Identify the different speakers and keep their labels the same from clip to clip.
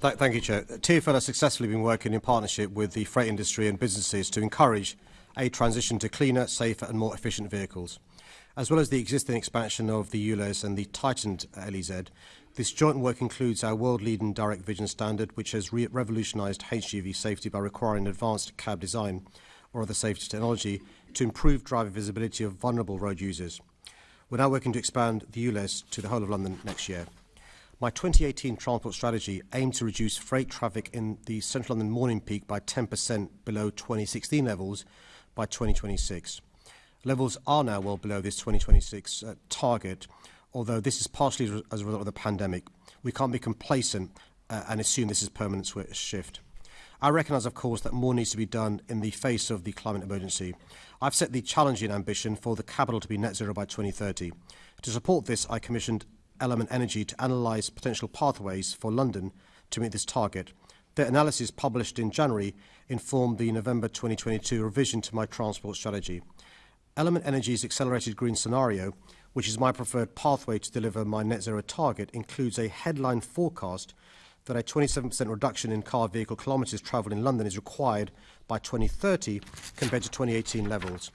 Speaker 1: Th thank you, Chair. TfL has successfully been working in partnership with the freight industry and businesses to encourage a transition to cleaner, safer and more efficient vehicles. As well as the existing expansion of the ULEZ and the tightened LEZ, this joint work includes our world-leading direct vision standard, which has re revolutionised HGV safety by requiring advanced cab design or other safety technology to improve driver visibility of vulnerable road users. We're now working to expand the ULEZ to the whole of London next year. My 2018 transport strategy aimed to reduce freight traffic in the central London morning peak by 10% below 2016 levels by 2026. Levels are now well below this 2026 uh, target, although this is partially as a result of the pandemic. We can't be complacent uh, and assume this is permanent shift. I recognise, of course, that more needs to be done in the face of the climate emergency. I've set the challenging ambition for the capital to be net zero by 2030. To support this, I commissioned Element Energy to analyse potential pathways for London to meet this target. Their analysis published in January informed the November 2022 revision to my transport strategy. Element Energy's accelerated green scenario, which is my preferred pathway to deliver my net zero target, includes a headline forecast that a 27% reduction in car vehicle kilometres travelled in London is required by 2030 compared to 2018 levels.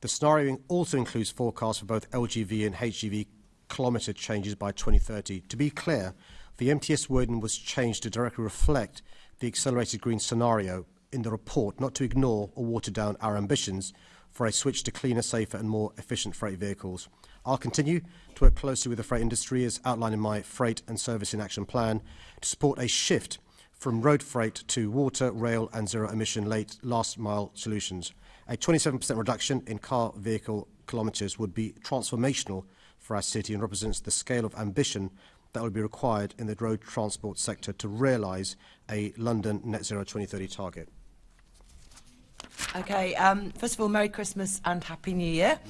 Speaker 1: The scenario also includes forecasts for both LGV and HGV kilometre changes by 2030. To be clear, the MTS wording was changed to directly reflect the accelerated green scenario in the report, not to ignore or water down our ambitions for a switch to cleaner, safer and more efficient freight vehicles. I'll continue to work closely with the freight industry as outlined in my Freight and Servicing Action Plan to support a shift from road freight to water, rail and zero emission late last mile solutions. A 27% reduction in car vehicle kilometres would be transformational for our city and represents the scale of ambition that will be required in the road transport sector to realise a London net zero 2030 target.
Speaker 2: Okay, um, first of all, Merry Christmas and Happy New Year.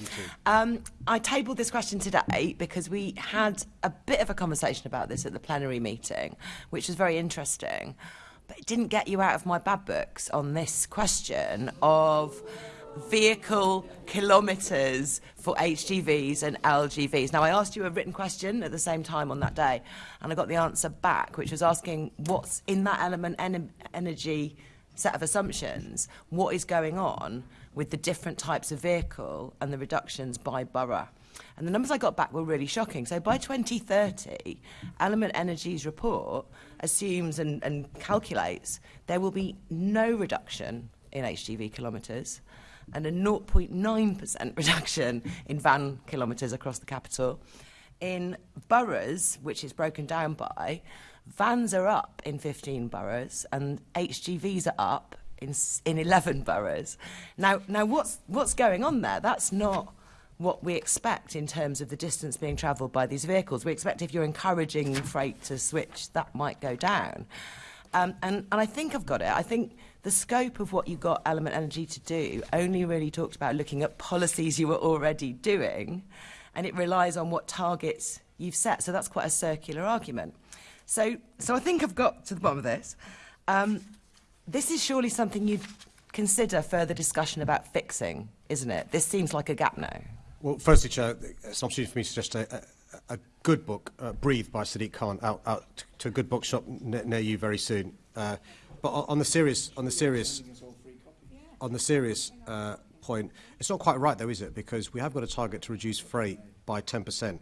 Speaker 2: Um, I tabled this question today because we had a bit of a conversation about this at the plenary meeting, which was very interesting. But it didn't get you out of my bad books on this question of vehicle kilometres for HGVs and LGVs. Now, I asked you a written question at the same time on that day, and I got the answer back, which was asking what's in that element en energy set of assumptions, what is going on with the different types of vehicle and the reductions by borough. And the numbers I got back were really shocking. So by 2030, Element Energy's report assumes and, and calculates there will be no reduction in HGV kilometres and a 0.9% reduction in van kilometres across the capital. In boroughs, which is broken down by, vans are up in 15 boroughs and HGVs are up in, in 11 boroughs. Now, now what's, what's going on there? That's not what we expect in terms of the distance being travelled by these vehicles. We expect if you're encouraging freight to switch, that might go down. Um, and, and I think I've got it. I think the scope of what you got Element Energy to do only really talked about looking at policies you were already doing, and it relies on what targets you've set. So that's quite a circular argument. So, so I think I've got to the bottom of this. Um, this is surely something you'd consider further discussion about fixing, isn't it? This seems like a gap now.
Speaker 1: Well, firstly, Chair, it's an opportunity for me to suggest a, a, a good book, uh, Breathe by Sadiq Khan, out, out to a good bookshop near you very soon. Uh, But on the serious, on the serious, on the serious uh, point, it's not quite right though, is it? Because we have got a target to reduce freight by 10%.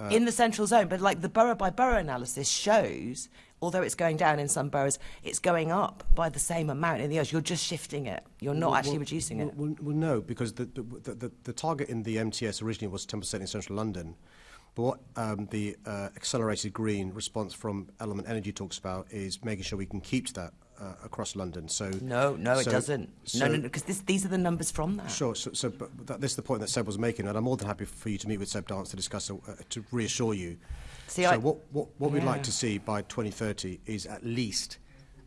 Speaker 2: Uh, in the central zone, but like the borough by borough analysis shows, although it's going down in some boroughs, it's going up by the same amount in the others. You're just shifting it. You're not well, actually
Speaker 1: well,
Speaker 2: reducing
Speaker 1: well,
Speaker 2: it.
Speaker 1: Well, well, no, because the, the, the, the target in the MTS originally was 10% in central London. But what um, the uh, accelerated green response from Element Energy talks about is making sure we can keep to that uh, across London. So
Speaker 2: no, no, so, it doesn't. So, no, no, because no, these are the numbers from that.
Speaker 1: Sure. So, so but that, this is the point that Seb was making, and I'm more than happy for you to meet with Seb Dance to discuss uh, to reassure you. See, so I, what what, what yeah. we'd like to see by 2030 is at least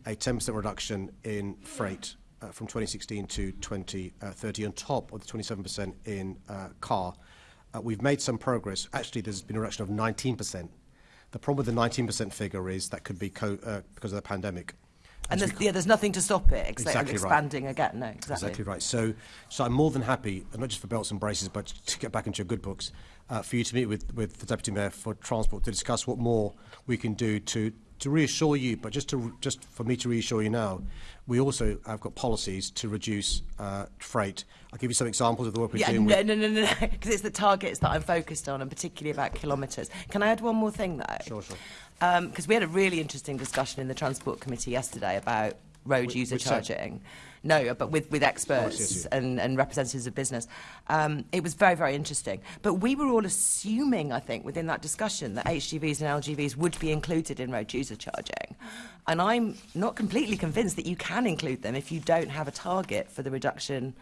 Speaker 1: a 10% reduction in freight uh, from 2016 to 2030 on top of the 27% in uh, car Uh, we've made some progress. Actually, there's been a reduction of 19%. The problem with the 19% figure is that could be uh, because of the pandemic.
Speaker 2: And there's, yeah, there's nothing to stop it except
Speaker 1: exactly
Speaker 2: expanding
Speaker 1: right.
Speaker 2: again. No, exactly.
Speaker 1: exactly right. So, so I'm more than happy, uh, not just for belts and braces, but to get back into your good books, uh, for you to meet with, with the Deputy Mayor for Transport to discuss what more we can do to, to reassure you, but just to just for me to reassure you now, we also have got policies to reduce uh, freight. I'll give you some examples of the work we're
Speaker 2: Yeah,
Speaker 1: doing.
Speaker 2: no, no, no, no, no, because it's the targets that I'm focused on, and particularly about kilometres. Can I add one more thing, though?
Speaker 1: Sure, sure.
Speaker 2: Because we had a really interesting discussion in the Transport Committee yesterday about road user charging. No, but with, with experts
Speaker 1: yes, yes.
Speaker 2: And, and representatives of business. Um, it was very, very interesting. But we were all assuming, I think, within that discussion that HGVs and LGVs would be included in road user charging. And I'm not completely convinced that you can include them if you don't have a target for the reduction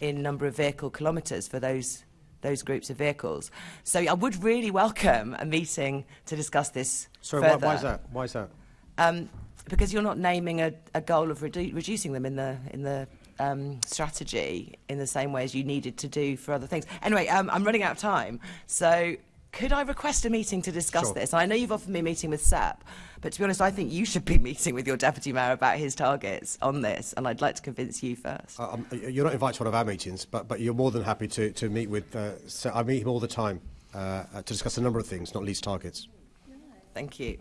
Speaker 2: in number of vehicle kilometres for those those groups of vehicles. So I would really welcome a meeting to discuss this
Speaker 1: Sorry, why, why is that? Why is that?
Speaker 2: Um, because you're not naming a, a goal of redu- reducing them in the in the um, strategy in the same way as you needed to do for other things. Anyway, um, I'm running out of time, so could I request a meeting to discuss
Speaker 1: Sure.
Speaker 2: this? I know you've offered me a meeting with Seb, but to be honest, I think you should be meeting with your deputy mayor about his targets on this, and I'd like to convince you first.
Speaker 1: Uh, um, you're not invited to one of our meetings, but, but you're more than happy to, to meet with. Uh, so I meet him all the time uh, uh, to discuss a number of things, not least targets.
Speaker 2: Thank you.